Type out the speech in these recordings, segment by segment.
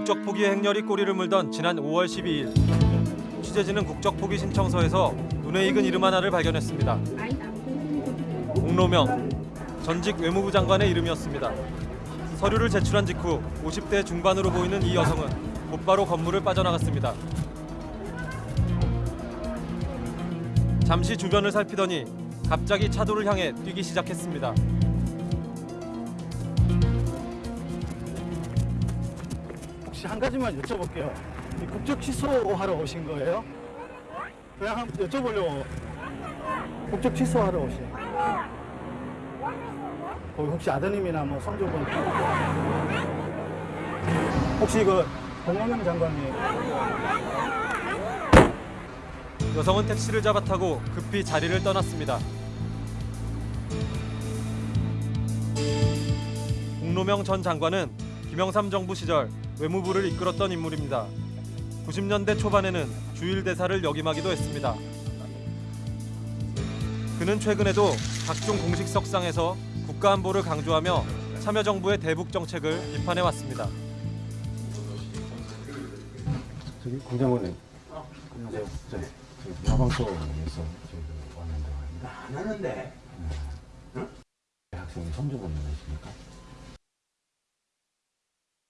국적 포기 행렬이 꼬리를 물던 지난 5월 12일 취재진은 국적 포기 신청서에서 눈에 익은 이름 하나를 발견했습니다. 옥로명 전직 외무부 장관의 이름이었습니다. 서류를 제출한 직후 50대 중반으로 보이는 이 여성은 곧바로 건물을 빠져나갔습니다. 잠시 주변을 살피더니 갑자기 차도를 향해 뛰기 시작했습니다. 한 가지만 여쭤볼게요. 이 국적 취소하러 오신 거예요? 그냥 한번 여쭤보려고. 국적 취소하러 오신. 거기 혹시 아드님이나 뭐 성조분 혹시 그 공원영 장관님 여성은 택시를 잡아 타고 급히 자리를 떠났습니다. 옥노명 전 장관은 김영삼 정부 시절 외무부를 이끌었던 인물입니다. 90년대 초반에는 주일 대사를 역임하기도 했습니다. 그는 최근에도 각종 공식 석상에서 국가 안보를 강조하며 참여정부의 대북 정책을 비판해 왔습니다. 저기 공장원님. 안녕하세요. 저, 저 야방소에서 왔는데 말입니다. 안 하는데 학생이 선조분이십니까?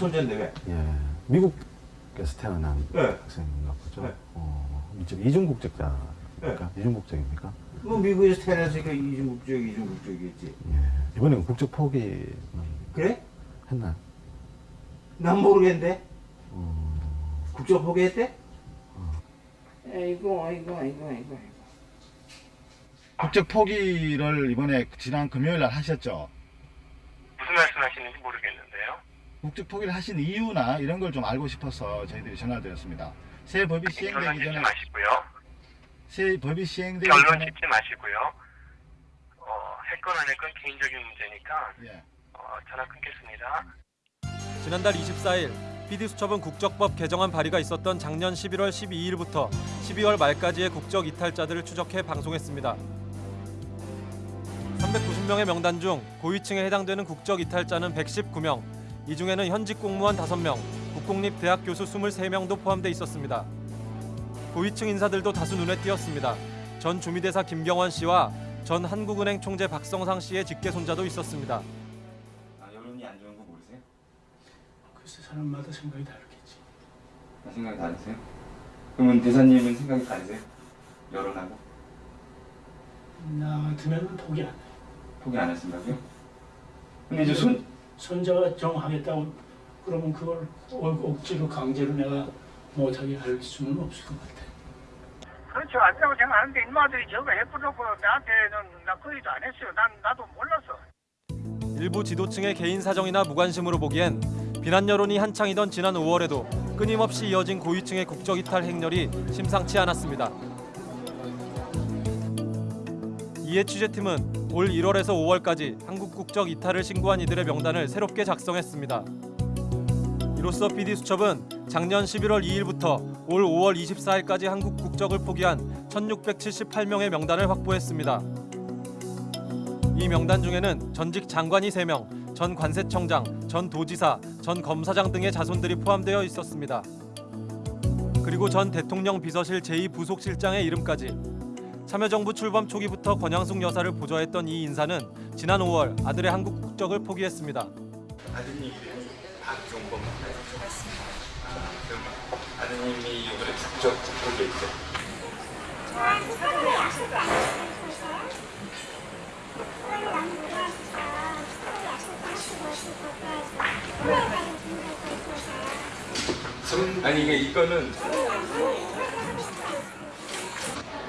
손전데 왜? 예. 미국에서 태어난 네. 학생인가 보죠. 네. 어, 이쪽 이중 국적자입니까? 이중 국적입니까? 뭐 미국에서 태어났으니까 이중 국적 이중 국적이겠지 예. 이번엔 국적 포기는 그래? 했나요? 난 모르겠는데 어, 국적 포기했대? 아이고 아이고 아이고 아이고 국적 포기를 이번에 지난 금요일 날 하셨죠? 무슨 말씀하시는지. 국적 포기를 하신 이유나 이런 걸 좀 알고 싶어서 저희들이 전화를 드렸습니다. 새 법이 결론 시행되기 짓지 전에 마시고요. 새 법이 시행되기 결론 전에 짓지 마시고요. 어, 했건 안 했건 개인적인 문제니까 예. 어, 전화 끊겠습니다. 지난달 24일 PD수첩은 국적법 개정안 발의가 있었던 작년 11월 12일부터 12월 말까지의 국적 이탈자들을 추적해 방송했습니다. 390명의 명단 중 고위층에 해당되는 국적 이탈자는 119명, 이 중에는 현직 공무원 5명, 국공립대학 교수 23명도 포함돼 있었습니다. 고위층 인사들도 다수 눈에 띄었습니다. 전 주미대사 김경원 씨와 전 한국은행 총재 박성상 씨의 직계 손자도 있었습니다. 아, 여론이 안 좋은 거 모르세요? 글쎄 사람마다 생각이 다르겠지. 아, 생각이 다르세요? 그러면 대사님은 생각이 다르세요? 여론하고? 나 같으면 포기 안 해. 포기 안 하신다고요? 근데 이제 손, 손자가 정하겠다고 그러면 그걸 억- 억지로 강제로 내가 못하게 할 수는 없을 것 같아. 그렇죠. 안 된다고 생각하는데 인마들이 저거 해프놓고 나한테는 나 거의도 안 했어요. 난 나도 몰랐어. 일부 지도층의 개인 사정이나 무관심으로 보기엔 비난 여론이 한창이던 지난 5월에도 끊임없이 이어진 고위층의 국적 이탈 행렬이 심상치 않았습니다. 이에 취재팀은 올 1월에서 5월까지 한국 국적 이탈을 신고한 이들의 명단을 새롭게 작성했습니다. 이로써 PD 수첩은 작년 11월 2일부터 올 5월 24일까지 한국 국적을 포기한 1,678명의 명단을 확보했습니다. 이 명단 중에는 전직 장관이 3명, 전 관세청장, 전 도지사, 전 검사장 등의 자손들이 포함되어 있었습니다. 그리고 전 대통령 비서실 제2부속실장의 이름까지 참여정부 출범 초기부터 권양숙 여사를 보좌했던 이 인사는 지난 5월 아들의 한국 국적을 포기했습니다. 아드님 이름이 박종범. 아, 아드님이 이번에 국적 포기했죠? 아니 이거는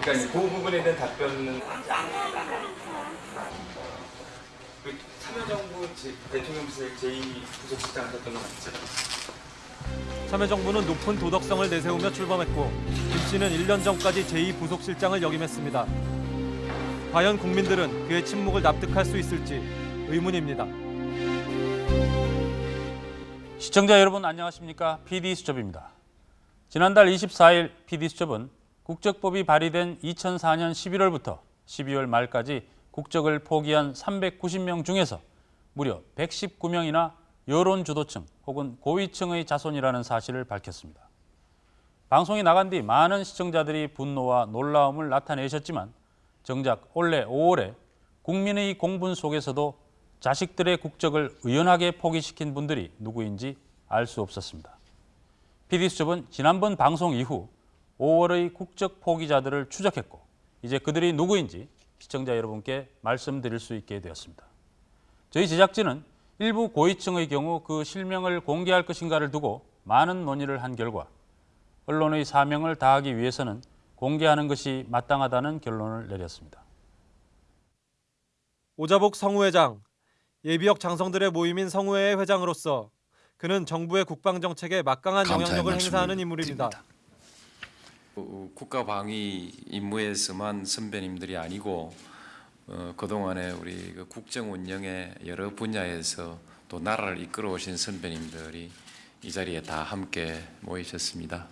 그러니까 그 부분에 대한 답변은 그 참여정부 제- 대통령 비서실 제2부속실장 하셨던 거 맞죠? 참여정부는 높은 도덕성을 내세우며 출범했고 김 씨는 1년 전까지 제2부속실장을 역임했습니다. 과연 국민들은 그의 침묵을 납득할 수 있을지 의문입니다. 시청자 여러분 안녕하십니까? PD수첩입니다. 지난달 24일 PD수첩은 국적법이 발의된 2004년 11월부터 12월 말까지 국적을 포기한 390명 중에서 무려 119명이나 여론 주도층 혹은 고위층의 자손이라는 사실을 밝혔습니다. 방송이 나간 뒤 많은 시청자들이 분노와 놀라움을 나타내셨지만 정작 올해 5월에 국민의 공분 속에서도 자식들의 국적을 의연하게 포기시킨 분들이 누구인지 알 수 없었습니다. PD수첩은 지난번 방송 이후 5월의 국적 포기자들을 추적했고 이제 그들이 누구인지 시청자 여러분께 말씀드릴 수 있게 되었습니다. 저희 제작진은 일부 고위층의 경우 그 실명을 공개할 것인가를 두고 많은 논의를 한 결과 언론의 사명을 다하기 위해서는 공개하는 것이 마땅하다는 결론을 내렸습니다. 오자복 성우회장 예비역 장성들의 모임인 성우회의 회장으로서 그는 정부의 국방 정책에 막강한 영향력을 말씀을 행사하는 인물입니다. 드립니다. 어, 국가 방위 임무에서만 선배님들이 아니고 어, 그동안에 우리 그 국정 운영의 여러 분야에서 또 나라를 이끌어 오신 선배님들이 이 자리에 다 함께 모이셨습니다.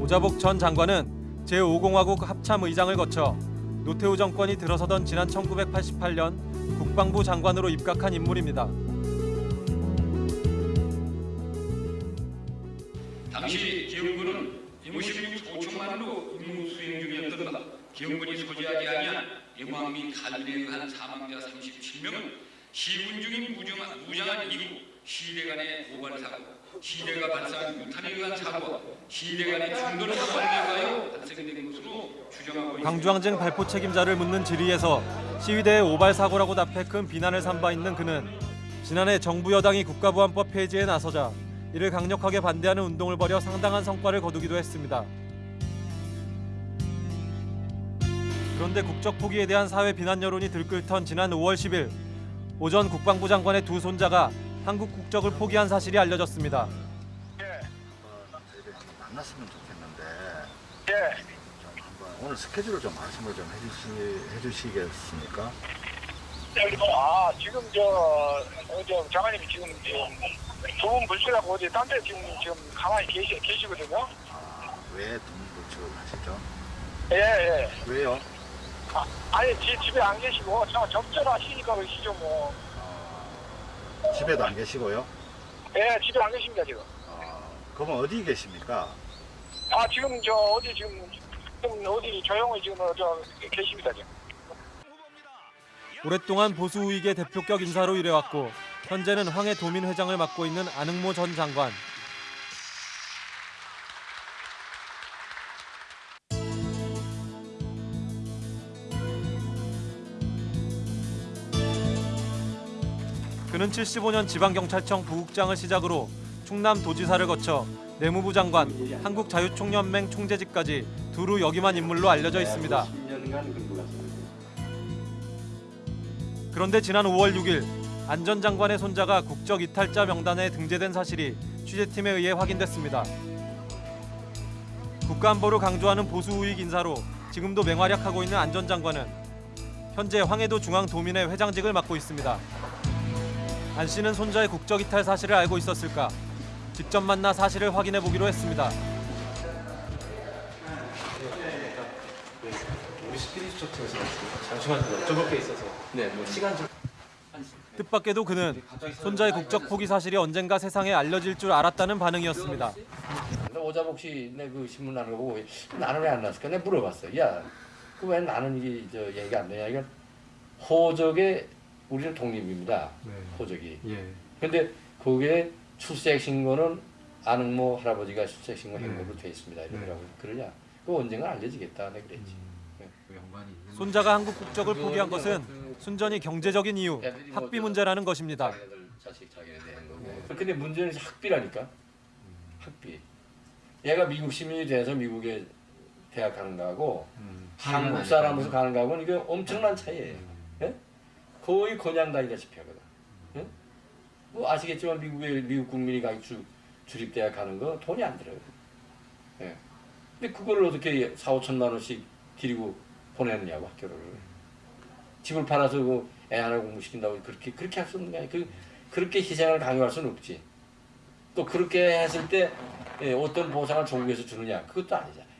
오자복 전 장관은 제5공화국 합참 의장을 거쳐 노태우 정권이 들어서던 지난 1988년 국방부 장관으로 입각한 인물입니다. 당시 기영군은 56 5천만으로 임무 수행 중이었던가 기영군이 소지하지 아니한 영왕 및 칼빈에 의한 사망자 37명은 시군 중인 무정한, 무장한 이후 시대 간의 고발 사고, 시대가 발생한 유탄에 의한 사고와 시대 간의 충돌 사고에 의하여 발생된 것으로 추정하고 있습니다. 광주항쟁 발포 책임자를 묻는 질의에서 시위대의 오발 사고라고 답해 큰 비난을 삼바 있는 그는 지난해 정부 여당이 국가보안법 폐지에 나서자 이를 강력하게 반대하는 운동을 벌여 상당한 성과를 거두기도 했습니다. 그런데 국적 포기에 대한 사회 비난 여론이 들끓던 지난 5월 10일 오전 국방부 장관의 두 손자가 한국 국적을 포기한 사실이 알려졌습니다. 만났으면 좋겠는데 예. 좀 한번 오늘 스케줄을 좀 말씀을 좀 해주시, 해주시겠습니까? 아 지금 저 어제 장관님이 지금 두분 불출하고 어디 딴 데 지금 지금 가만히 계시 계시거든요. 아, 왜 돈불출 하시죠? 예 예. 왜요? 아, 아니 지, 집에 안 계시고 저 접전하시니까 그러시죠 뭐. 집에도 안 계시고요? 예 집에 안 계십니다 지금. 아, 그러면 어디 계십니까? 아 지금 저 어디 지금 지금 어디 조용히 지금 어, 저 계십니다 지금. 오랫동안 보수 우익의 대표격 인사로 일해왔고 현재는 황해 도민 회장을 맡고 있는 안흥모 전 장관. 그는 75년 지방경찰청 부국장을 시작으로 충남 도지사를 거쳐 내무부 장관, 한국자유총연맹 총재직까지 두루 역임한 인물로 알려져 있습니다. 그런데 지난 5월 6일 안전 장관의 손자가 국적 이탈자 명단에 등재된 사실이 취재팀에 의해 확인됐습니다. 국가안보를 강조하는 보수 우익 인사로 지금도 맹활약하고 있는 안전 장관은 현재 황해도 중앙도민회 회장직을 맡고 있습니다. 안 씨는 손자의 국적 이탈 사실을 알고 있었을까? 직접 만나 사실을 확인해 보기로 했습니다. 뜻밖에도 그는 손자의 국적 포기 사실이 언젠가 세상에 알려질 줄 알았다는 반응이었습니다. 오자복 씨내그 신문 나는 거 보고 나는 왜 안 났을까? 내가 물어봤어. 야, 그 왜 나는 이게 저 얘기가 안 되냐? 이건 호적의 우리는 독립입니다. 호적이. 근데 그게 출생 신고는 아능모 할아버지가 출생 신고 행모로 돼 있습니다. 이러더라고. 그러냐? 그 언젠가 알려지겠다. 내가 그랬지. 손자가 한국 국적을 포기한 것은 순전히 경제적인 이유, 학비 문제라는 것입니다. 근데 문제는 학비라니까. 학비. 얘가 미국 시민이 돼서 미국에 대학 가는 거하고 한국 사람으로서 가는 거하고는 이게 엄청난 차이예요. 예? 거의 그냥 다니다시피 하거든. 예? 뭐 아시겠지만 미국에 미국 국민이 가기 주, 주립대학 가는 거 돈이 안 들어요. 예. 근데 그거를 어떻게 4, 5천만 원씩 드리고 보내느냐고 학교를. 집을 팔아서 그 애 하나 공부시킨다고 그렇게 그렇게 할 수 없는 거 아니야. 그 그렇게 희생을 강요할 수는 없지. 또 그렇게 했을 때 예, 어떤 보상을 조국에서 주느냐 그것도 아니잖아요.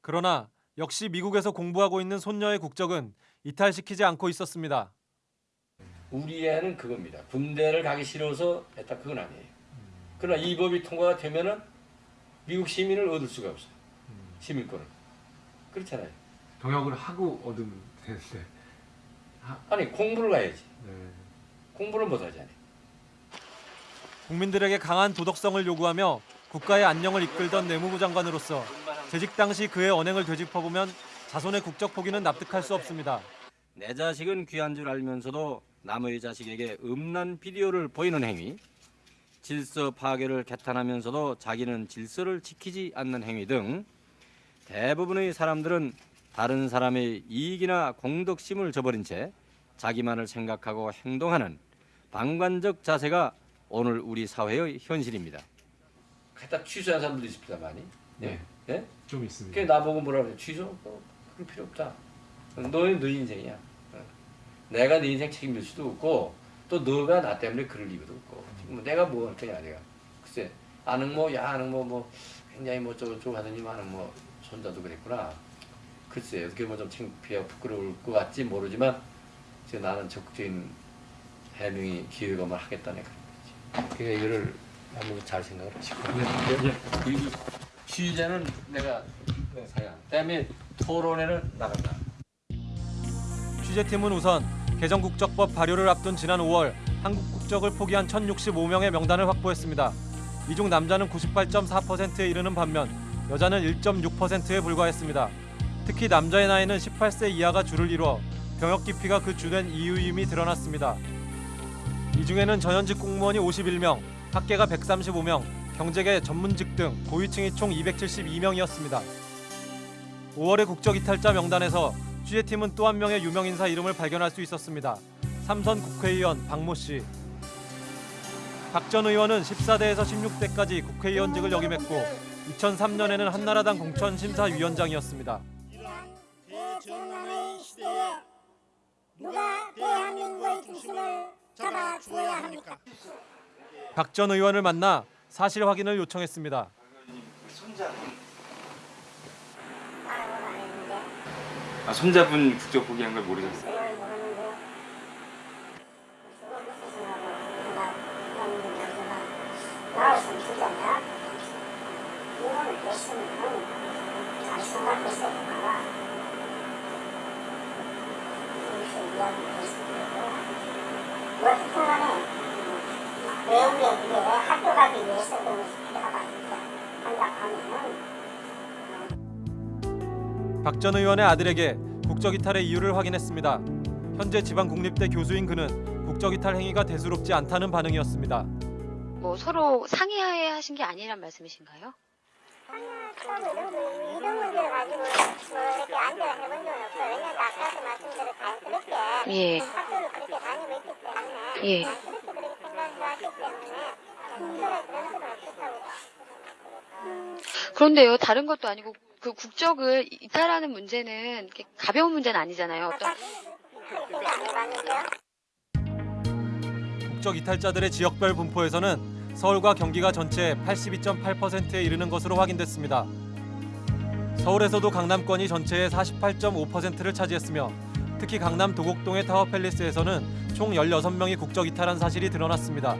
그러나 역시 미국에서 공부하고 있는 손녀의 국적은 이탈시키지 않고 있었습니다. 우리 애는 그겁니다. 군대를 가기 싫어서 했다 그건 아니에요. 그러나 이 법이 통과가 되면은 미국 시민을 얻을 수가 없어요. 시민권을. 그렇잖아요. 병역을 하고 얻으 면 되는데. 아니 공부를 가야지. 네. 공부를 못 하잖아요. 국민들에게 강한 도덕성을 요구하며 국가의 안녕을 이끌던 내무부 장관으로서 재직 당시 그의 언행을 되짚어보면 자손의 국적 포기는 납득할 수 없습니다. 내 자식은 귀한 줄 알면서도 남의 자식에게 음란 비디오를 보이는 행위, 질서 파괴를 개탄하면서도 자기는 질서를 지키지 않는 행위 등 대부분의 사람들은 다른 사람의 이익이나 공덕심을 저버린 채 자기만을 생각하고 행동하는 방관적 자세가 오늘 우리 사회의 현실입니다. 갖다 취소한 사람들도 있습니다만이. 네. 예? 좀 있습니다. 그게 나보고 뭐라 그래? 취소? 뭐 그럴 필요 없다. 너는 네 인생이야. 어. 내가 네 인생 책임질 수도 없고 또 너가 나 때문에 그럴 이유도 없고 뭐 내가 뭐 할 거냐 내가. 글쎄 아는 뭐야 아는 뭐뭐 굉장히 뭐 저쪽 하더니 아는 뭐 손자도 그랬구나. 글쎄 어떻게 보면 좀 창피하고 부끄러울 것 같지 모르지만 지금 나는 적극적인 해명이 기획업을 하겠다는 그런 거지. 그러니까 이거를 한번 잘 생각을 하시고. 이 취재는 내가 사양. 그다음에 토론회는 나간다. 취재팀은 우선 개정 국적법 발효를 앞둔 지난 5월 한국 국적을 포기한 1,065명의 명단을 확보했습니다. 이 중 남자는 98.4%에 이르는 반면 여자는 1.6%에 불과했습니다. 특히 남자의 나이는 18세 이하가 주를 이루어 병역 기피가 그 주된 이유임이 드러났습니다. 이 중에는 전현직 공무원이 51명, 학계가 135명, 경제계 전문직 등 고위층이 총 272명이었습니다. 5월의 국적 이탈자 명단에서 취재팀은 또 한 명의 유명 인사 이름을 발견할 수 있었습니다. 삼선 국회의원 박모 씨. 박 전 의원은 14대에서 16대까지 국회의원직을 역임했고 2003년에는 한나라당 공천심사위원장이었습니다. 대전환의 시대에 누가 대한민국의 중심을 잡아 주어야 합니까? 박 전 의원을 만나 사실 확인을 요청했습니다. 아, 손자분 국적 포기한 걸 모르셨어요? 나왔으면 주잖아. 이거는 됐으면 잘 생각했어야 되나. 이렇게 이야기했습니다. 어쨌든 간에 외국에 이제 학교 가기 위해서 그 내가 이제 한다 하면은 박전 의원의 아들에게 국적 이탈의 이유를 확인했습니다. 현재 지방 국립대 교수인 그는 국적 이탈 행위가 대수롭지 않다는 반응이었습니다. 뭐 서로 상의하에 하신 게 아니란 말씀이신가요? 예. 예. 그런데요, 다른 것도 아니고 그 국적을 이탈하는 문제는 가벼운 문제는 아니잖아요. 어떤. 국적 이탈자들의 지역별 분포에서는 서울과 경기가 전체 82.8%에 이르는 것으로 확인됐습니다. 서울에서도 강남권이 전체의 48.5%를 차지했으며 특히 강남 도곡동의 타워팰리스에서는 총 16명이 국적 이탈한 사실이 드러났습니다.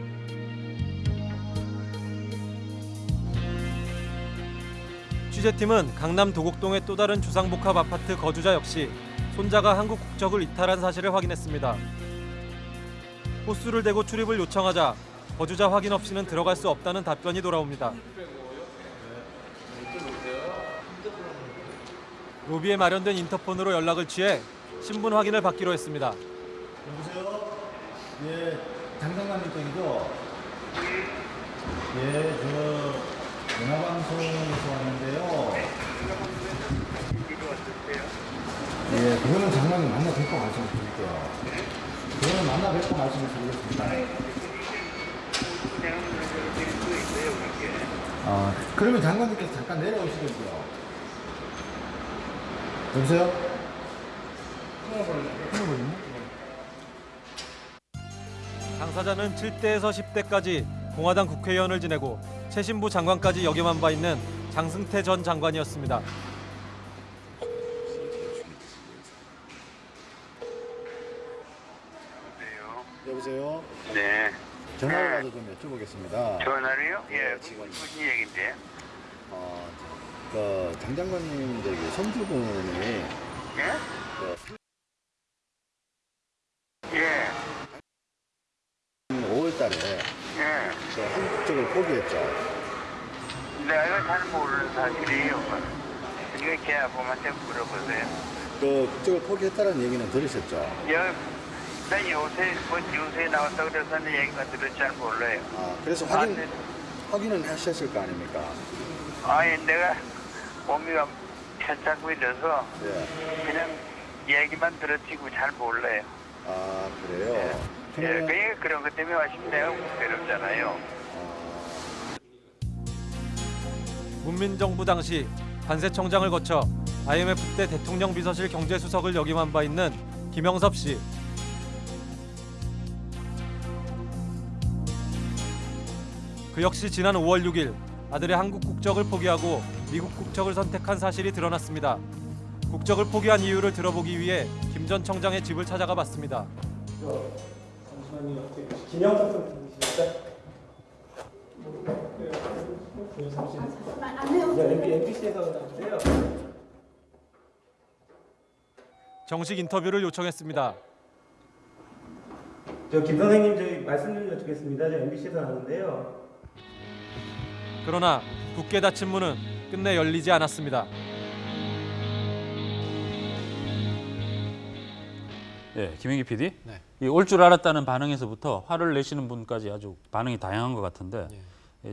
취재팀은 강남 도곡동의 또 다른 주상복합 아파트 거주자 역시 손자가 한국 국적을 이탈한 사실을 확인했습니다. 호수를 대고 출입을 요청하자 거주자 확인 없이는 들어갈 수 없다는 답변이 돌아옵니다. 로비에 마련된 인터폰으로 연락을 취해 신분 확인을 받기로 했습니다. 여보세요? 예, 장장관님 쪽이죠? 예, 저 연합방송에서 왔는데요. 예, 그거는 장관님 만나 뵙고 말씀을 드릴게요. 그거는 만나 뵙고 말씀을 드리겠습니다. 아, 그러면 장관님께서 잠깐 내려오시겠고요. 여보세요? 끊어버렸네? 당사자는 7대에서 10대까지 공화당 국회의원을 지내고 최신부 장관까지 역임한 바 있는 장승태 전 장관이었습니다. 예. 전화라도 전화로요? 예. 네, 무슨, 지금 무슨 얘기인데? 어, 그 장장관님 저기 손주분이 예? 그 예. 5월달에 예. 그 한국적을 포기했죠. 내가 이거 잘 모르는 사실이에요. 이거 걔 아범한테 물어보세요. 그 국적을 포기했다는 얘기는 들으셨죠? 여, 나 요새, 뭐 뉴스에 나왔다고 그래서 하는 얘기가 들을 잘 몰라요. 아, 그래서 확인, 확인은 하셨을 거 아닙니까? 아니, 내가 몸이가 편찮고 이래서 예. 그냥 얘기만 들었지고 잘 몰라요. 아, 그래요? 예, 그러니까 그런 것 때문에 하시면 내가 괴롭잖아요. 문민정부 당시 관세청장을 거쳐 IMF 때 대통령 비서실 경제수석을 역임한 바 있는 김영섭 씨. 그 역시 지난 5월 6일 아들의 한국 국적을 포기하고 미국 국적을 선택한 사실이 드러났습니다. 국적을 포기한 이유를 들어보기 위해 김 전 청장의 집을 찾아가 봤습니다. 잠시만요. 김영석 선생님이십니까? 네, MBC에서 나왔는데요. 정식 인터뷰를 요청했습니다. 저 김 선생님 저희 말씀 좀 여쭙겠습니다. 저 MBC에서 나왔는데요. 그러나 굳게 닫힌 문은 끝내 열리지 않았습니다. 예, 김영기 PD. 네. 올줄 알았다는 반응에서부터 화를 내시는 분까지 아주 반응이 다양한 것 같은데 예,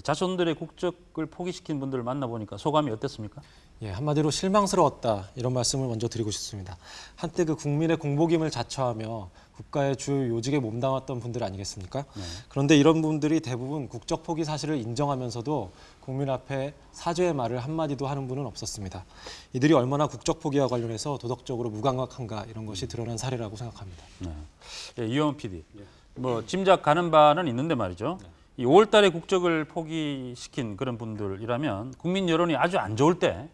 자손들의 국적을 포기시킨 분들을 만나보니까 소감이 어땠습니까? 예, 한마디로 실망스러웠다 이런 말씀을 먼저 드리고 싶습니다. 한때 그 국민의 공복임을 자처하며 국가의 주요 요직에 몸담았던 분들 아니겠습니까? 그런데 이런 분들이 대부분 국적 포기 사실을 인정하면서도 국민 앞에 사죄의 말을 한마디도 하는 분은 없었습니다. 이들이 얼마나 국적 포기와 관련해서 도덕적으로 무감각한가 이런 것이 드러난 사례라고 생각합니다. 네. 예, 이영 PD. 뭐 짐작 가는 바는 있는데 말이죠. 이 5월 달에 국적을 포기시킨 그런 분들이라면 국민 여론이 아주 안 좋을 때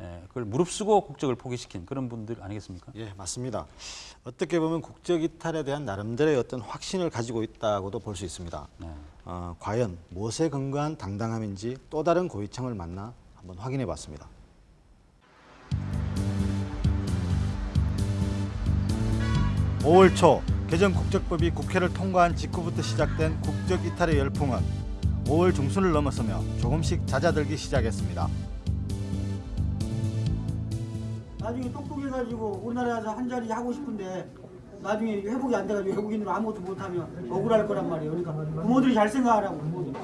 예, 그걸 무릅쓰고 국적을 포기시킨 그런 분들 아니겠습니까? 예, 맞습니다. 어떻게 보면 국적 이탈에 대한 나름대로의 어떤 확신을 가지고 있다고도 볼 수 있습니다. 어, 과연 무엇에 근거한 당당함인지 또 다른 고위층을 만나 한번 확인해 봤습니다. 오월 초 개정 국적법이 국회를 통과한 직후부터 시작된 국적 이탈의 열풍은 5월 중순을 넘어서며 조금씩 잦아들기 시작했습니다. 나중에 똑똑해가지고 우리나라에 와서 한 자리 하고 싶은데 나중에 회복이 안 돼가지고 외국인으로 아무것도 못하면 억울할 거란 말이에요. 그러니까 부모들이 잘 생각하라고 부모들이.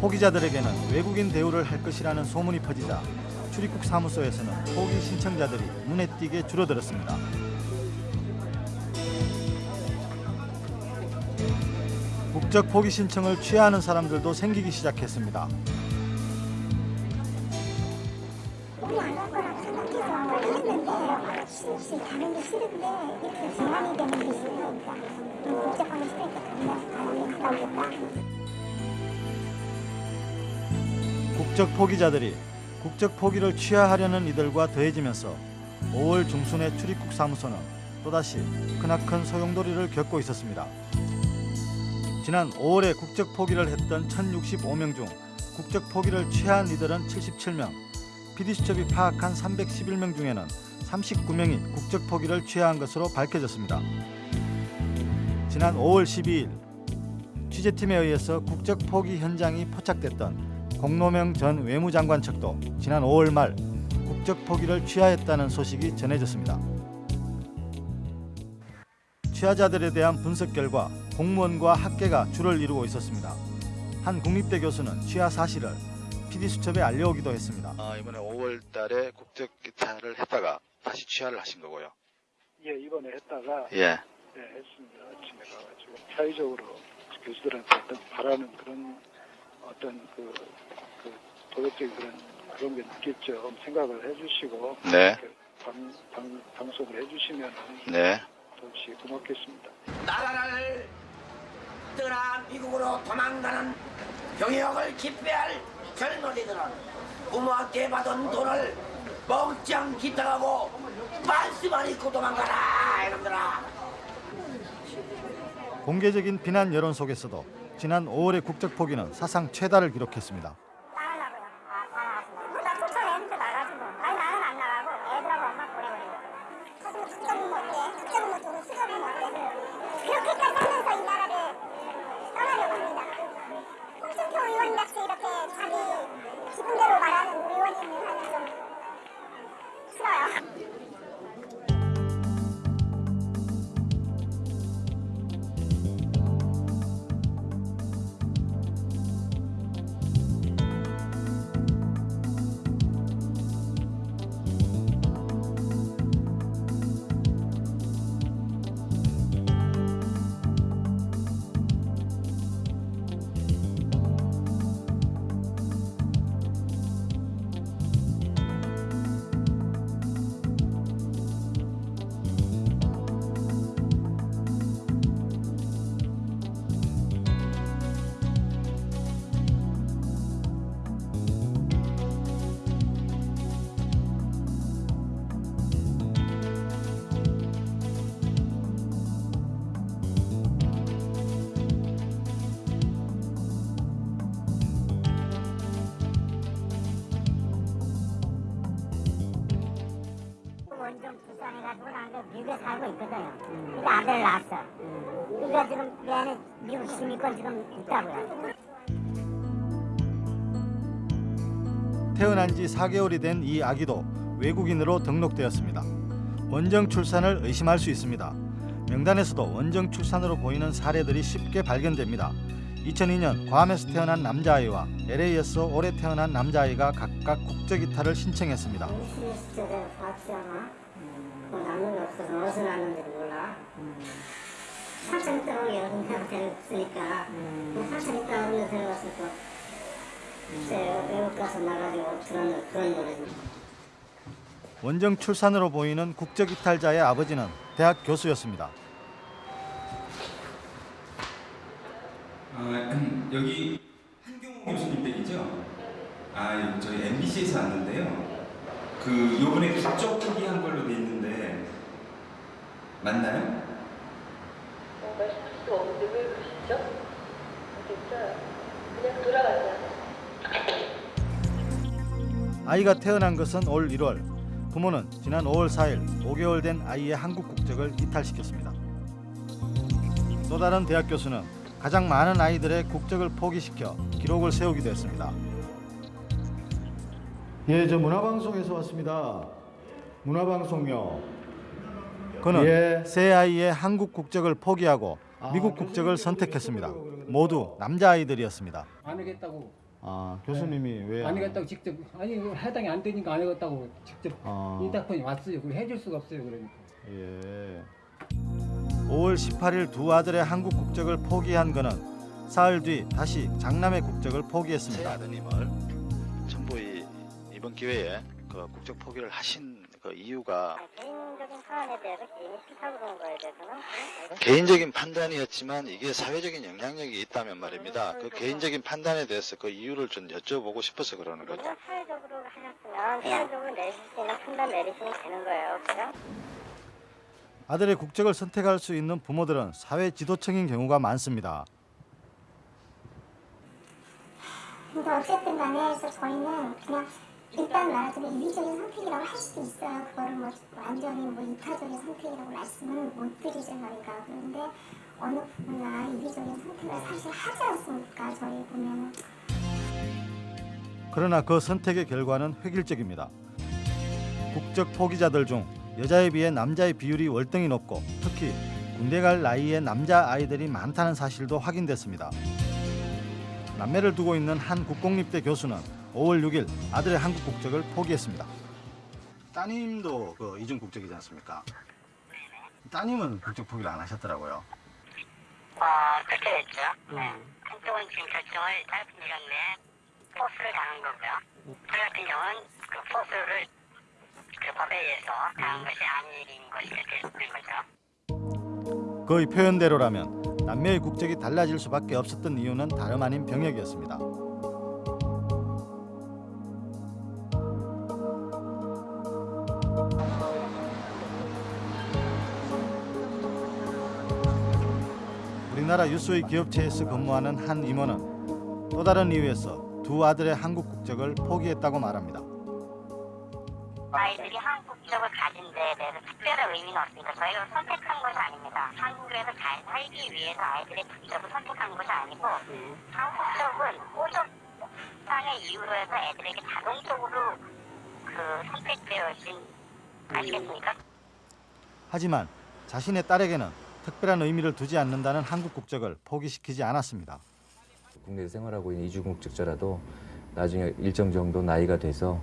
포기자들에게는 외국인 대우를 할 것이라는 소문이 퍼지자 출입국 사무소에서는 포기 신청자들이 눈에 띄게 줄어들었습니다. 국적 포기 신청을 취하는 사람들도 생기기 시작했습니다. 게 싫은데 이렇게 불안이 되는 게 싫으니까 싫으니까 그냥 가겠다. 국적 포기자들이 국적 포기를 취하하려는 이들과 더해지면서 5월 중순에 출입국 사무소는 또다시 크나큰 소용돌이를 겪고 있었습니다. 지난 5월에 국적 포기를 했던 1065명 중 국적 포기를 취한 이들은 77명, PD수첩이 파악한 311명 중에는 39명이 국적 포기를 취한 것으로 밝혀졌습니다. 지난 5월 12일 취재팀에 의해서 국적 포기 현장이 포착됐던 공노명 전 외무장관 측도 지난 5월 말 국적 포기를 취하했다는 소식이 전해졌습니다. 취하자들에 대한 분석 결과 공무원과 학계가 줄을 이루고 있었습니다. 한 국립대 교수는 취하 사실을 PD수첩에 알려오기도 했습니다. 아, 이번에 5월 달에 국적 이탈을 했다가 다시 취하를 하신 거고요. 예, 이번에 했다가 예. 네, 했습니다. 아침에 가가지고 사회적으로 교수들한테 어떤 바라는 그런 어떤 그, 그 도덕적인 그런 그런 게 느낄 점 생각을 해주시고 네. 방, 방, 방송을 해주시면 네. 더없이 고맙겠습니다. 나라를 떠나 미국으로 도망가는 병역을 기피할 젊은이들은 부모한테 받은 돈을 멍청 기탁하고 반스만 입고 도망가라 이놈들아 공개적인 비난 여론 속에서도 지난 5월의 국적 포기는 사상 최다를 기록했습니다. 가지고 미국에 살고 있거든요. 근데 아들 낳았어. 그러니까 지금 내 안에 미국 시민권 지금 있다고요. 태어난 지 4개월이 된 이 아기도 외국인으로 등록되었습니다. 원정 출산을 의심할 수 있습니다. 명단에서도 원정 출산으로 보이는 사례들이 쉽게 발견됩니다. 2002년 괌에서 태어난 남자아이와 LA에서 올해 태어난 남자아이가 각각 국적 이탈을 신청했습니다. 않아? 뭐 남는 게 없어서 어디서 났는지 몰라. 명 데려갔으니까 뭐 삼촌 있다고 하면 데려갔을 거. 글쎄요 외국 가서 나가지고 그런 그런 노래지. 원정 출산으로 보이는 국적 이탈자의 아버지는 대학 교수였습니다. 아, 여기 한경호 교수님 댁이죠? 아, 저희 MBC에서 왔는데요. 그 요번에 국적 포기한 걸로 돼 있는데 맞나요? 말씀할 수가 없는데 왜 그러시죠? 진짜 그냥 돌아가자. 아이가 태어난 것은 올 1월. 부모는 지난 5월 4일 5개월 된 아이의 한국 국적을 이탈시켰습니다. 또 다른 대학 교수는 가장 많은 아이들의 국적을 포기시켜 기록을 세우기도 했습니다. 예, 저 문화방송에서 왔습니다. 문화방송요. 그는 예. 새 아이의 한국 국적을 포기하고 미국 국적을 선택했습니다. 모두 남자 아이들이었습니다. 안 하겠다고 아, 교수님이 왜? 안 하겠다고 직접 아니 해당이 안 되니까 안 하겠다고 직접 아. 인터폰이 왔어요. 그걸 해줄 수가 없어요. 그러니까. 예. 5월 18일 두 아들의 한국 국적을 포기한 그는 사흘 뒤 다시 장남의 국적을 새 포기했습니다. 아드님을 전부 이, 이번 기회에 그 국적 포기를 하신 그 이유가 개인적인 사안에 대해서 개인이 싫다고 그런 거에 대해서는 개인적인 판단이었지만 이게 사회적인 영향력이 있다면 말입니다. 그 개인적인 판단에 대해서 그 이유를 좀 여쭤보고 싶어서 그러는 거죠. 사회적으로 하셨으면 사회적으로 내리실 수 있는 판단 내리시면 되는 거예요. 그죠? 아들의 국적을 선택할 수 있는 부모들은 사회 지도층인 경우가 많습니다. 근데 어쨌든 간에 해서 저희는 그냥 일단 말하자면 이기적인 선택이라고 할 수도 있어요. 그거를 뭐 완전히 뭐 이타적인 선택이라고 말씀은 못 드리죠 저희가. 그런데 어느 부분이나 이기적인 선택을 사실 하지 않습니까? 저희 보면은. 그러나 그 선택의 결과는 획일적입니다. 국적 포기자들 중 여자에 비해 남자의 비율이 월등히 높고 특히 군대 갈 나이의 남자 아이들이 많다는 사실도 확인됐습니다. 남매를 두고 있는 한 국공립대 교수는 5월 6일 아들의 한국 국적을 포기했습니다. 따님도 그 이중 국적이지 않습니까? 따님은 국적 포기를 안 하셨더라고요. 어, 그렇게 됐죠. 네. 한쪽은 지금 결정을 짧은 시간 내에 포스를 당한 거고요. 저 같은 경우는 그 포스를 그 법에 의해서 당한 것이 아닌 것이 되는 거죠. 그의 표현대로라면 남매의 국적이 달라질 수밖에 없었던 이유는 다름 아닌 병역이었습니다. 우리나라 유수의 기업체에서 근무하는 한 임원은 또 다른 이유에서 두 아들의 한국 국적을 포기했다고 말합니다. 아이들이 한국 국적을 가진 데에 대해서 특별한 의미는 없습니다. 저희가 선택한 것이 아닙니다. 한국에서 잘 살기 위해서 아이들의 국적을 선택한 것이 아니고 한국 국적은 호적상의 이유로 해서 애들에게 자동적으로 그 선택되어 있진 아시겠습니까? 하지만 자신의 딸에게는 특별한 의미를 두지 않는다는 한국 국적을 포기시키지 않았습니다. 국내에 생활하고 있는 이주 국적자라도 나중에 일정 정도 나이가 돼서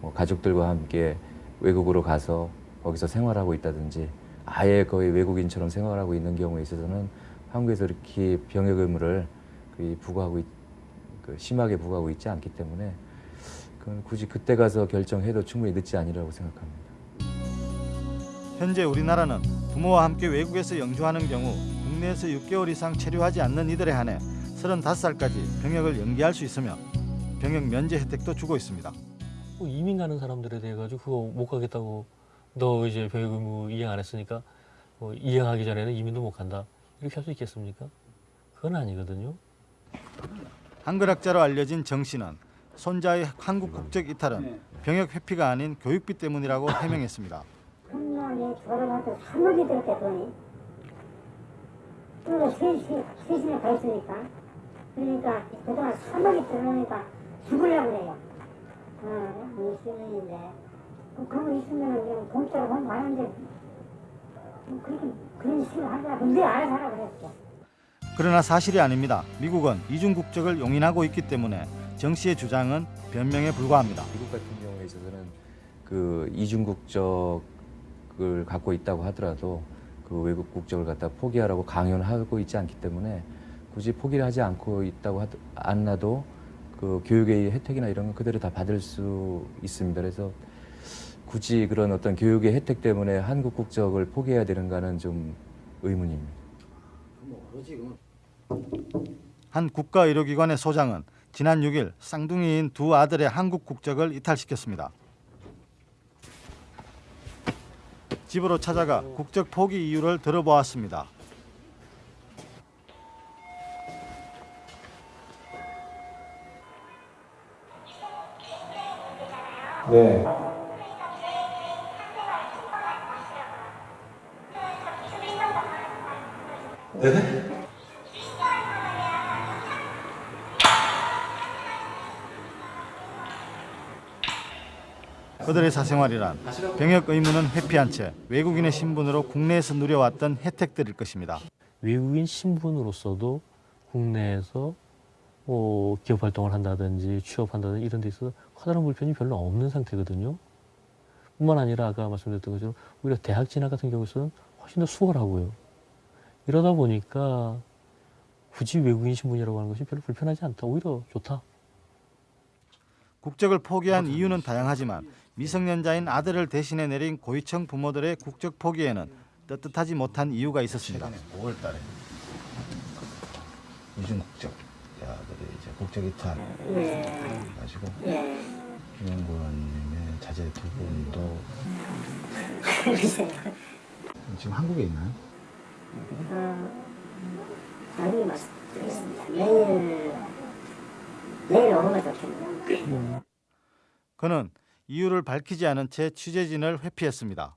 뭐 가족들과 함께 외국으로 가서 거기서 생활하고 있다든지 아예 거의 외국인처럼 생활하고 있는 경우에 있어서는 한국에서 이렇게 병역 의무를 부과하고 있, 그 심하게 부과하고 있지 않기 때문에 그건 굳이 그때 가서 결정해도 충분히 늦지 아니라고 생각합니다. 현재 우리나라는 부모와 함께 외국에서 영주하는 경우 국내에서 6개월 이상 체류하지 않는 이들에 한해 35살까지 병역을 연기할 수 있으며 병역 면제 혜택도 주고 있습니다. 뭐 이민 가는 사람들에 대해 가지고 그거 못 가겠다고 너 이제 병역 의무 이행 안 했으니까 뭐 이행하기 전에는 이민도 못 간다 이렇게 할 수 있겠습니까? 그건 아니거든요. 한글학자로 알려진 정 씨는 손자의 한국 국적 이탈은 병역 회피가 아닌 교육비 때문이라고 해명했습니다. 한남에 결혼할 때 3억이 들었대 돈이. 그리고 셋이, 셋이나 가 있으니까. 그러니까 그동안 3억이 들어오니까 죽으려고 그래요. 어, 20년인데. 그거 있으면은 그냥 공짜로 돈 많은데 뭐 그렇게 그런 식으로 하더라고 네 알아서 하라 그랬어 그러나 사실이 아닙니다. 미국은 이중 국적을 용인하고 있기 때문에 정 씨의 주장은 변명에 불과합니다. 미국 같은 경우에 있어서는 그 이중 국적 을 갖고 있다고 하더라도 그 외국 국적을 갖다 포기하라고 강요를 하고 있지 않기 때문에 굳이 포기를 하지 않고 있다고 하더, 않나도 그 교육의 혜택이나 이런 건 그대로 다 받을 수 있습니다. 그래서 굳이 그런 어떤 교육의 혜택 때문에 한국 국적을 포기해야 되는가는 좀 의문입니다. 한 국가의료기관의 소장은 지난 6일 쌍둥이인 두 아들의 한국 국적을 이탈시켰습니다. 집으로 찾아가 국적 포기 이유를 들어보았습니다. 네. 네? 그들의 사생활이란 병역 의무는 회피한 채 외국인의 신분으로 국내에서 누려왔던 혜택들일 것입니다. 외국인 신분으로서도 국내에서 뭐 기업 활동을 한다든지 취업한다든지 이런 데 있어서 커다란 불편이 별로 없는 상태거든요. 뿐만 아니라 아까 말씀드렸던 것처럼 오히려 대학 진학 같은 경우에는 훨씬 더 수월하고요. 이러다 보니까 굳이 외국인 신분이라고 하는 것이 별로 불편하지 않다. 오히려 좋다. 국적을 포기한 이유는 다양하지만 미성년자인 아들을 대신해 내린 고위층 부모들의 국적 포기에는 떳떳하지 못한 이유가 있었습니다. 5월 달에 이중 국적 아들이 이제 국적 이탈 예. 가지고 예. 김영권님의 자제 두 분도 지금 한국에 있나요? 어, 나중에 말씀드리겠습니다 내일 내일 오후가 좋겠네요 그는 이유를 밝히지 않은 채 취재진을 회피했습니다.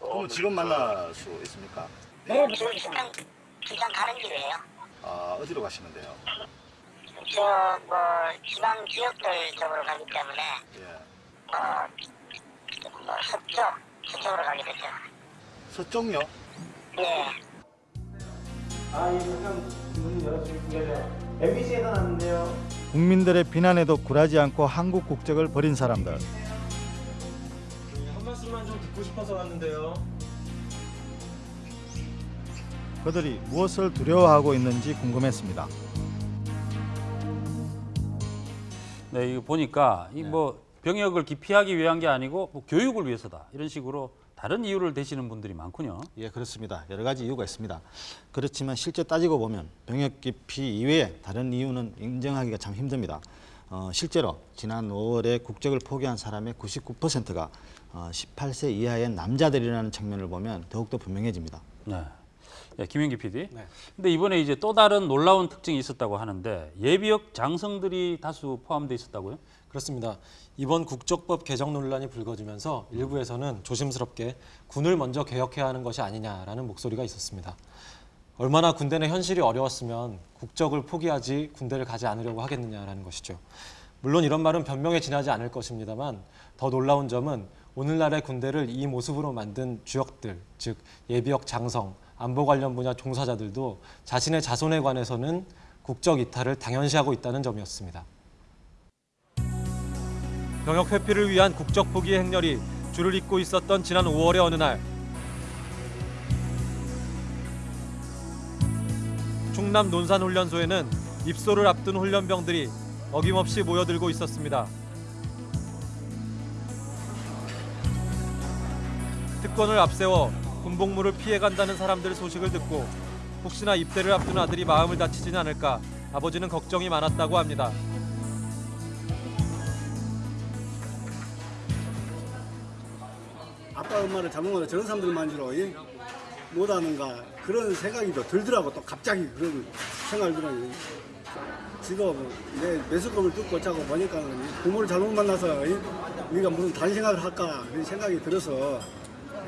그럼 지금 만날 수 있습니까? 내일부터 기장, 기장 가는 길이에요 아 어디로 가시는데요? 저 뭐 지방 지역들 쪽으로 가기 때문에 예. 어, 뭐 서쪽 서쪽으로 가게 되죠 서쪽요? 예 아, 예, 잠깐 문 열어주시겠어요? MBC에서 나왔는데요. 국민들의 비난에도 굴하지 않고 한국 국적을 버린 사람들. 한 말씀만 좀 듣고 싶어서 왔는데요. 그들이 무엇을 두려워하고 있는지 궁금했습니다. 네, 이거 보니까 이 뭐 병역을 기피하기 위한 게 아니고 뭐 교육을 위해서다 이런 식으로 다른 이유를 대시는 분들이 많군요. 예, 그렇습니다. 여러 가지 이유가 있습니다. 그렇지만 실제 따지고 보면 병역 기피 이외에 다른 이유는 인정하기가 참 힘듭니다. 어, 실제로 지난 5월에 국적을 포기한 사람의 99%가 어, 18세 이하의 남자들이라는 측면을 보면 더욱더 분명해집니다. 네. 예, 김영기 PD. 근데 이번에 이제 또 다른 놀라운 특징이 있었다고 하는데 예비역 장성들이 다수 포함되어 있었다고요? 그렇습니다. 이번 국적법 개정 논란이 불거지면서 일부에서는 조심스럽게 군을 먼저 개혁해야 하는 것이 아니냐라는 목소리가 있었습니다. 얼마나 군대 내 현실이 어려웠으면 국적을 포기하지 군대를 가지 않으려고 하겠느냐라는 것이죠. 물론 이런 말은 변명에 지나지 않을 것입니다만 더 놀라운 점은 오늘날의 군대를 이 모습으로 만든 주역들, 즉 예비역 장성, 안보 관련 분야 종사자들도 자신의 자손에 관해서는 국적 이탈을 당연시하고 있다는 점이었습니다. 병역 회피를 위한 국적 포기의 행렬이 줄을 잇고 있었던 지난 5월의 어느 날 충남 논산훈련소에는 입소를 앞둔 훈련병들이 어김없이 모여들고 있었습니다. 특권을 앞세워 군복무를 피해간다는 사람들 소식을 듣고 혹시나 입대를 앞둔 아들이 마음을 다치진 않을까 아버지는 걱정이 많았다고 합니다. 아빠 엄마를 잘못하면 저런 사람들만 주로 예? 못하는가 그런 생각이 더 들더라고 또 갑자기 그런 생각이 들어요 지금 내 매수금을 뜯고 자고 보니까 부모를 잘못 만나서 예? 우리가 무슨 다른 생각을 할까 그런 생각이 들어서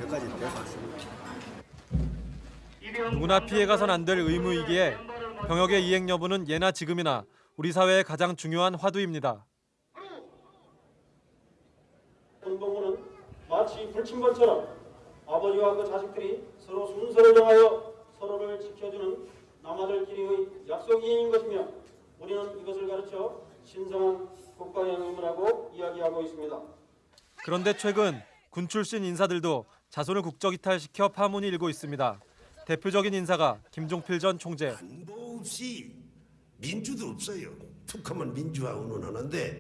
여기까지 되서 왔습니다 누구나 피해가선 안 될 의무이기에 병역의 이행 여부는 예나 지금이나 우리 사회의 가장 중요한 화두입니다. 군복무는 마치 불침번처럼 아버지와 그 자식들이 서로 순서를 정하여 서로를 지켜주는 남아들끼리의 약속이인 것이며 우리는 이것을 가르쳐 신성한 국가의 의무라고 이야기하고 있습니다. 그런데 최근 군 출신 인사들도 자손을 국적 이탈시켜 파문이 일고 있습니다. 대표적인 인사가 김종필 전 총재. 뭐 없이 민주도 없어요. 툭하면 민주화 운운하는데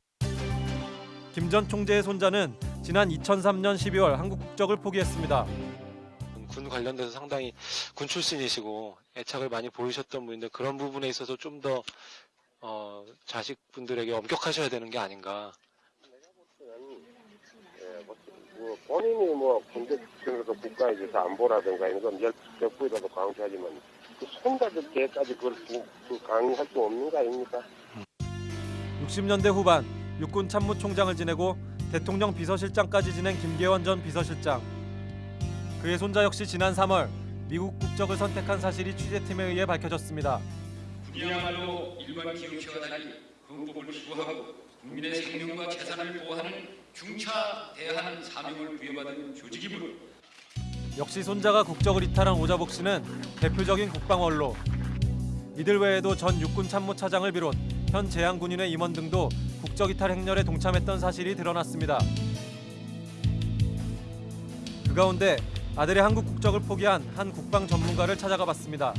김 전 총재의 손자는 지난 2003년 12월 한국 국적을 포기했습니다. 군 관련돼서 상당히 군 출신이시고 애착을 많이 보이셨던 분인데 그런 부분에 있어서 좀더 어, 자식분들에게 엄격하셔야 되는 게 아닌가. 뭐 본인이 뭐 군대 측에서 국가에 대해서 안보라든가 이런 건 적부에다도 강조하지만 그 손자들께까지 그걸 그, 그 강요할 수 없는 거 아닙니까? 60년대 후반 육군 참모총장을 지내고 대통령 비서실장까지 지낸 김계원 전 비서실장. 그의 손자 역시 지난 3월 미국 국적을 선택한 사실이 취재팀에 의해 밝혀졌습니다. 군이야말로 일반 기업체와 달리 헌법을 기구하고 국민의 생명과 재산을 보호하는 중차대한 사명을 부여받은 조직이므로 역시 손자가 국적을 이탈한 오자복 씨는 대표적인 국방 원로. 이들 외에도 전 육군 참모차장을 비롯 현 제향군인의 임원 등도 국적 이탈 행렬에 동참했던 사실이 드러났습니다. 그 가운데 아들의 한국 국적을 포기한 한 국방 전문가를 찾아가 봤습니다.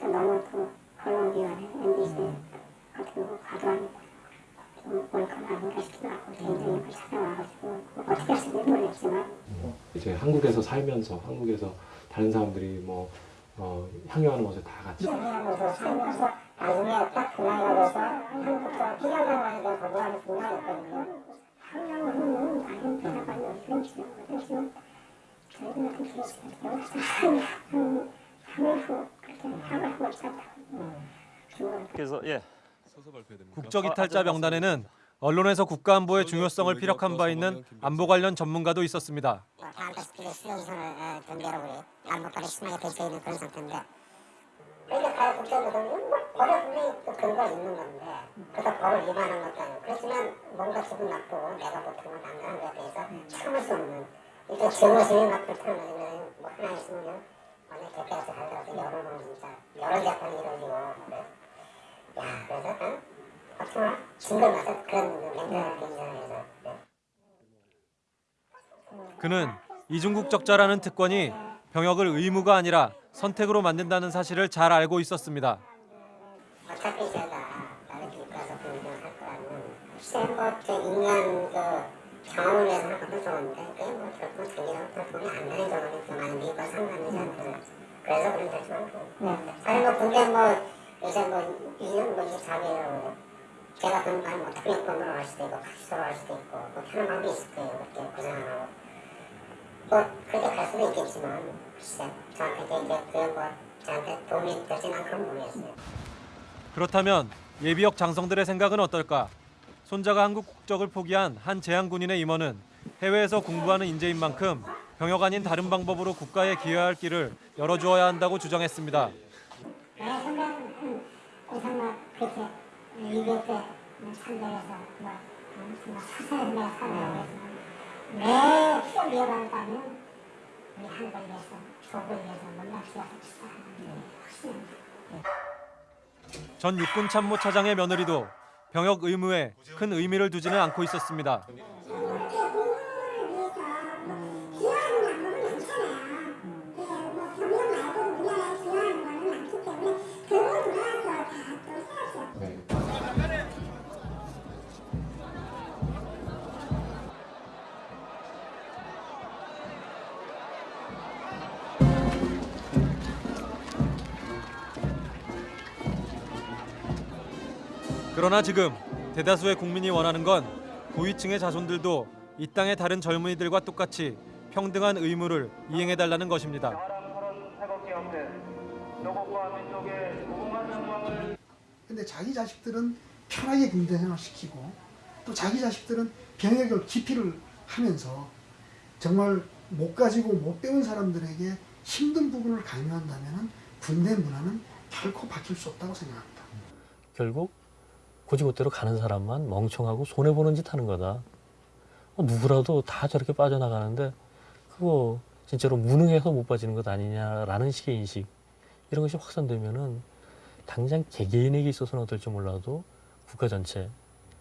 너무 또 언론기관에 MBC 과도합 뭐 이제 한국에서 살면서 한국에서 다른 사람들이 뭐 어, 향유하는 것을 다 같이 피하면서 살면서 나중에 딱그 나이가 돼서 한국적으로 필요하다고 하니까 거부하는 순간이 있거든요. 그렇게 하고 있었다. 그래서 예. 국적 이탈자 명단에는 언론에서 국가안보의 중요성을 피력한 바 있는 안보 관련 전문가도 있었습니다. 건데 그래서 증거를 맞아 그런 굉장해서 그는 이중국 적자라는 특권이 병역을 의무가 아니라 선택으로 만든다는 사실을 잘 알고 있었습니다. 어차피 제가 공부할 거라면 그 경험을 위해서 하는 것도 좋은데 그게 뭐 결국 자기가 돈이 안 되는 경우는 그 많은 미국과 상관이지 않고 그래서 그런 데뭐뭐 요새 뭐 2년 뭐 24개월 제가 돈만 뭐 특별권으로 할 수도 있고 카시로 할 수도 있고 뭐 그런 방법이 있을 거예요. 그렇게 고생 안 하고. 뭐 그렇게 갈 수도 있겠지만 글쎄 저한테 이제 그게 뭐 저한테 도움이 되지는 그런 모르겠어요. 그렇다면 예비역 장성들의 생각은 어떨까? 손자가 한국 국적을 포기한 한 재향군인의 임원은 해외에서 공부하는 인재인 만큼 병역 아닌 다른 방법으로 국가에 기여할 길을 열어주어야 한다고 주장했습니다. 이백 대 참여해서 뭐 사세를 내가 살아가고 내 피를 이어간다면 우리 한국을 위해서 조국을 위해서 싶다 하는 확신합니다. 전 육군 참모 차장의 며느리도 병역 의무에 큰 의미를 두지는 않고 있었습니다. 그러나 지금 대다수의 국민이 원하는 건 고위층의 자손들도 이 땅의 다른 젊은이들과 똑같이 평등한 의무를 이행해달라는 것입니다. 근데 자기 자식들은 편하게 군대 생활 시키고 또 자기 자식들은 병역을 기피를 하면서 정말 못 가지고 못 배운 사람들에게 힘든 부분을 강요한다면 군대 문화는 결코 바뀔 수 없다고 생각합니다. 결국 고지못대로 가는 사람만 멍청하고 손해보는 짓 하는 거다. 어, 누구라도 다 저렇게 빠져나가는데 그거 진짜로 무능해서 못 빠지는 것 아니냐라는 식의 인식 이런 것이 확산되면은 당장 개개인에게 있어서는 어떨지 몰라도 국가 전체,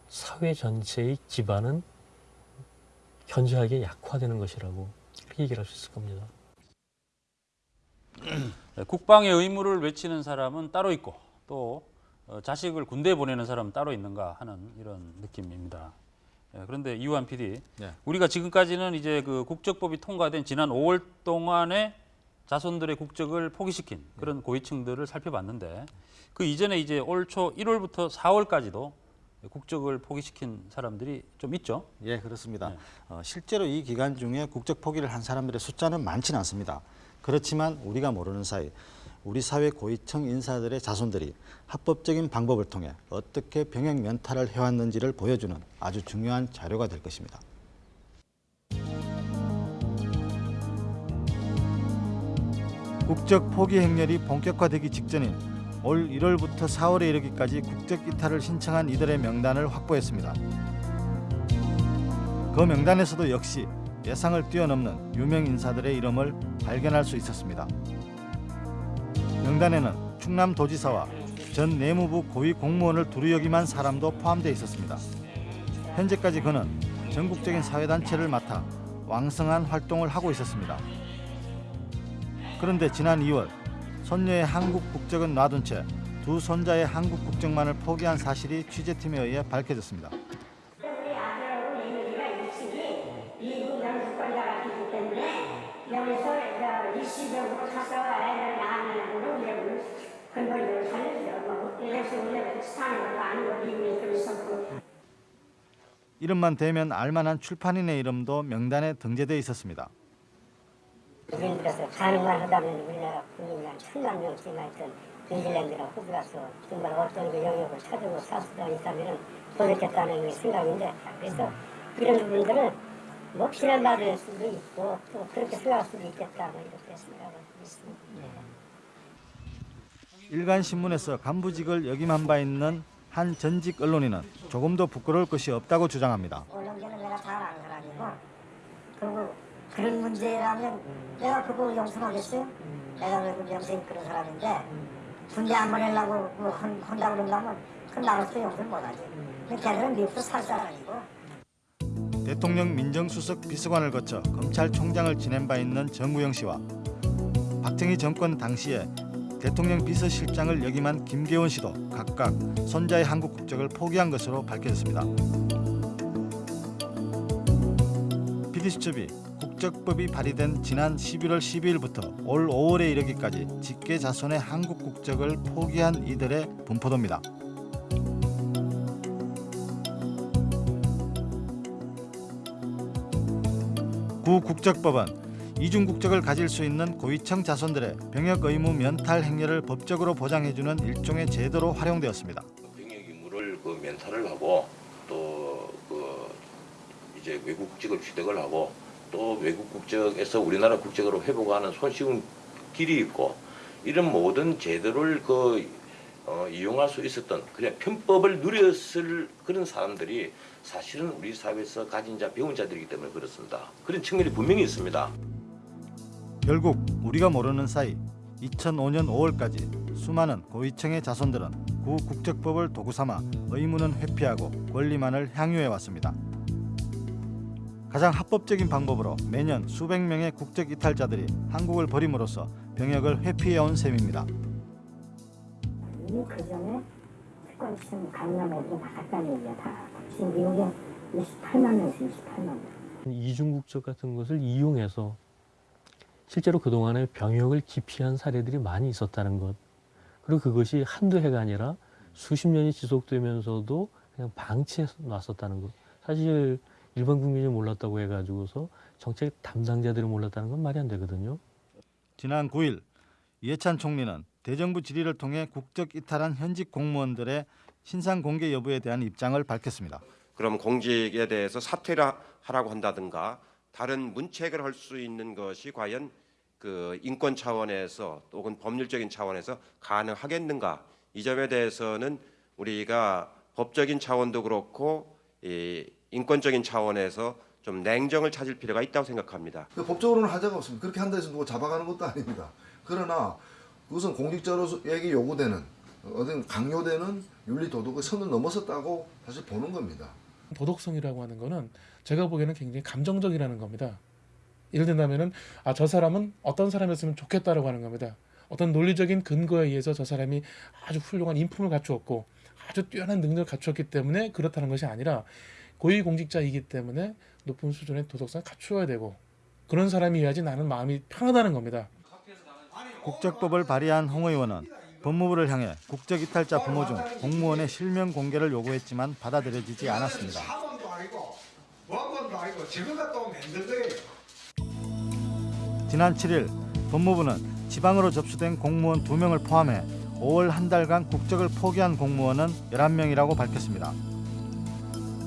사회 전체의 기반은 현저하게 약화되는 것이라고 그렇게 얘기를 할 수 있을 겁니다. 네, 국방의 의무를 외치는 사람은 따로 있고 또 어, 자식을 군대에 보내는 사람은 따로 있는가 하는 이런 느낌입니다. 예, 그런데 이우한 PD, 네. 우리가 지금까지는 이제 그 국적법이 통과된 지난 5월 동안에 자손들의 국적을 포기시킨 그런 고위층들을 살펴봤는데 그 이전에 이제 올 초 1월부터 4월까지도 국적을 포기시킨 사람들이 좀 있죠. 예, 그렇습니다. 어, 실제로 이 기간 중에 국적 포기를 한 사람들의 숫자는 많지는 않습니다. 그렇지만 우리가 모르는 사이 우리 사회 고위층 인사들의 자손들이 합법적인 방법을 통해 어떻게 병역 면탈을 해왔는지를 보여주는 아주 중요한 자료가 될 것입니다. 국적 포기 행렬이 본격화되기 직전인 올 1월부터 4월에 이르기까지 국적 이탈을 신청한 이들의 명단을 확보했습니다. 그 명단에서도 역시 예상을 뛰어넘는 유명 인사들의 이름을 발견할 수 있었습니다. 명단에는 충남도지사와 전 내무부 고위 공무원을 두루 역임한 사람도 포함되어 있었습니다. 현재까지 그는 전국적인 사회단체를 맡아 왕성한 활동을 하고 있었습니다. 그런데 지난 2월 손녀의 한국 국적은 놔둔 채 두 손자의 한국 국적만을 포기한 사실이 취재팀에 의해 밝혀졌습니다. 이름만 대면 알만한 출판인의 이름도 명단에 등재되어 있었습니다. 우리들에서 가능만 하다면 우리나라 국민이 한 천만 명씩 있던 뉴질랜드나 호주 가서 정말 어떤 그 영역을 찾고 살 수가 있다면 도전겠다는 생각인데 그래서 이런 부분들은 뭐 비난받을 수도 있고 또 그렇게 생각할 수도 있겠다 뭐 이렇게 생각을 있습니다. 일간 신문에서 간부직을 역임한 바 있는 한 전직 언론인은 조금도 부끄러울 것이 없다고 주장합니다. 언론계는 내가 잘 아는 사람이고 그리고 그런 문제라면 내가 그거 용서하겠어요? 내가 왜그 영생 그런 사람인데 군대 안 보내려고 뭐 한- 한다고 그런다면 그건 나로서 용서를 못하지. 걔들은 미국도 살 사람이고 대통령 민정수석 비서관을 거쳐 검찰총장을 지낸 바 있는 정구영 씨와 박정희 정권 당시에 대통령 비서실장을 역임한 김계원 씨도 각각 손자의 한국 국적을 포기한 것으로 밝혀졌습니다. PD수첩이 국적법이 발의된 지난 11월 12일부터 올 5월에 이르기까지 직계 자손의 한국 국적을 포기한 이들의 분포도입니다. 구 국적법은 이중 국적을 가질 수 있는 고위층 자손들의 병역 의무 면탈 행렬을 법적으로 보장해주는 일종의 제도로 활용되었습니다. 병역 의무를 그 면탈을 하고 또 그 이제 외국 국적을 취득을 하고 또 외국 국적에서 우리나라 국적으로 회복하는 손쉬운 길이 있고 이런 모든 제도를 그 어, 이용할 수 있었던 그냥 편법을 누렸을 그런 사람들이 사실은 우리 사회에서 가진 자 배운 자들이기 때문에 그렇습니다. 그런 측면이 분명히 있습니다. 결국 우리가 모르는 사이 2005년 5월까지 수많은 고위층의 자손들은 구 국적법을 도구 삼아 의무는 회피하고 권리만을 향유해 왔습니다. 가장 합법적인 방법으로 매년 수백 명의 국적 이탈자들이 한국을 버림으로써 병역을 회피해 온 셈입니다. 이미 그 전에 특권층 강남에도 나갔다는 얘기야 다. 지금 미국에 28만 명에서 28만 명. 이중 국적 같은 것을 이용해서 실제로 그동안에 병역을 기피한 사례들이 많이 있었다는 것. 그리고 그것이 한두 해가 아니라 수십 년이 지속되면서도 그냥 방치해 놨었다는 것. 사실 일반 국민이 몰랐다고 해가지고서 정책 담당자들이 몰랐다는 건 말이 안 되거든요. 지난 9일 이해찬 총리는 대정부 질의를 통해 국적 이탈한 현직 공무원들의 신상 공개 여부에 대한 입장을 밝혔습니다. 그럼 공직에 대해서 사퇴를 하라고 한다든가 다른 문책을 할 수 있는 것이 과연 그 인권 차원에서 혹은 법률적인 차원에서 가능하겠는가 이 점에 대해서는 우리가 법적인 차원도 그렇고 이 인권적인 차원에서 좀 냉정을 찾을 필요가 있다고 생각합니다. 그 법적으로는 하자가 없습니다. 그렇게 한다 해서 누가 잡아가는 것도 아닙니다. 그러나 그것은 공직자로에게 요구되는 어떤 강요되는 윤리 도덕의 선을 넘어섰다고 사실 보는 겁니다. 도덕성이라고 하는 거는 제가 보기에는 굉장히 감정적이라는 겁니다. 예를 든다면은 아 저 사람은 어떤 사람이었으면 좋겠다라고 하는 겁니다. 어떤 논리적인 근거에 의해서 저 사람이 아주 훌륭한 인품을 갖추었고 아주 뛰어난 능력을 갖추었기 때문에 그렇다는 것이 아니라 고위공직자이기 때문에 높은 수준의 도덕성을 갖추어야 되고 그런 사람이어야지 나는 마음이 편하다는 겁니다. 국적법을 발의한 홍 의원은 법무부를 향해 국적 이탈자 부모 중 공무원의 실명 공개를 요구했지만 받아들여지지 않았습니다. 사관도 아니고 원관도 아니고 지금 갔다 오면 힘든 거예요. 지난 7일 법무부는 지방으로 접수된 공무원 2명을 포함해 5월 한 달간 국적을 포기한 공무원은 11명이라고 밝혔습니다.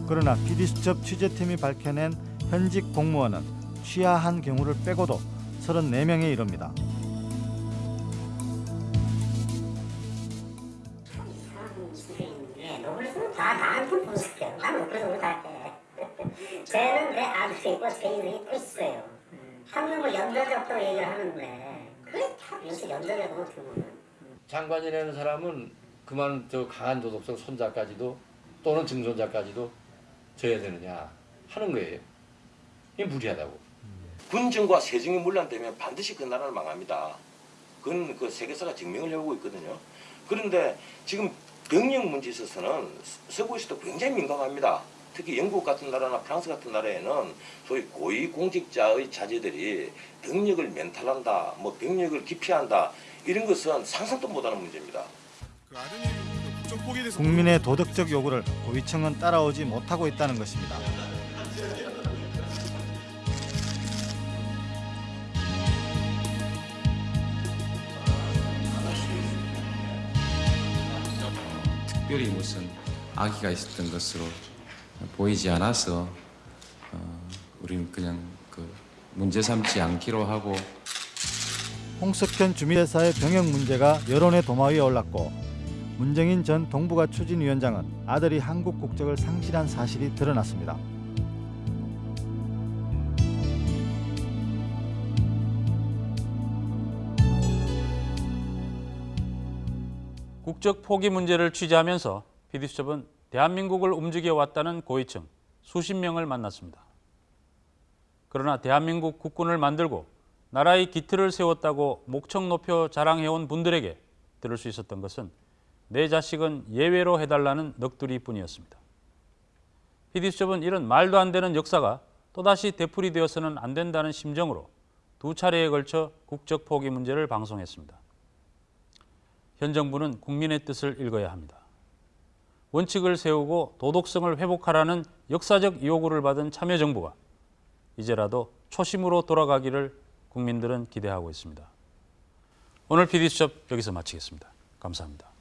그러나 PD수첩 취재팀이 밝혀낸 현직 공무원은 취하한 경우를 빼고도 34명에 이릅니다. 다 나한테 분석해요. 나는 그래서 우리 다 해. 쟤는 내 아들이 있고 쟤는 있고 있어요. 한 명을 연좌제 없다고 얘기를 하는데 그게 참 요새 연좌제가 어떻게 보면 장관이라는 사람은 그만 저 강한 도덕성 손자까지도 또는 증손자까지도 져야 되느냐 하는 거예요. 이게 무리하다고. 군정과 세정의 문란 때문에 반드시 그 나라는 망합니다. 그건 그 세계사가 증명을 해오고 있거든요. 그런데 지금 병역 문제에 있어서는 서구에서도 굉장히 민감합니다. 특히 영국 같은 나라나 프랑스 같은 나라에는 소위 고위 공직자의 자제들이 병력을 멘탈한다, 뭐 병력을 기피한다 이런 것은 상상도 못하는 문제입니다. 국민의 도덕적 요구를 고위층은 따라오지 못하고 있다는 것입니다. 특별히 무슨 악의가 있었던 것으로 보이지 않아서 어, 우리는 그냥 그 문제 삼지 않기로 하고 홍석현 주미대사의 병역 문제가 여론의 도마 위에 올랐고 문정인 전 동북아 추진위원장은 아들이 한국 국적을 상실한 사실이 드러났습니다. 국적 포기 문제를 취재하면서 PD수첩은 대한민국을 움직여 왔다는 고위층 수십 명을 만났습니다. 그러나 대한민국 국군을 만들고 나라의 기틀을 세웠다고 목청 높여 자랑해온 분들에게 들을 수 있었던 것은 내 자식은 예외로 해달라는 넋두리뿐이었습니다. PD수첩은 이런 말도 안 되는 역사가 또다시 되풀이 되어서는 안 된다는 심정으로 두 차례에 걸쳐 국적 포기 문제를 방송했습니다. 현 정부는 국민의 뜻을 읽어야 합니다. 원칙을 세우고 도덕성을 회복하라는 역사적 요구를 받은 참여정부가 이제라도 초심으로 돌아가기를 국민들은 기대하고 있습니다. 오늘 PD수첩 여기서 마치겠습니다. 감사합니다.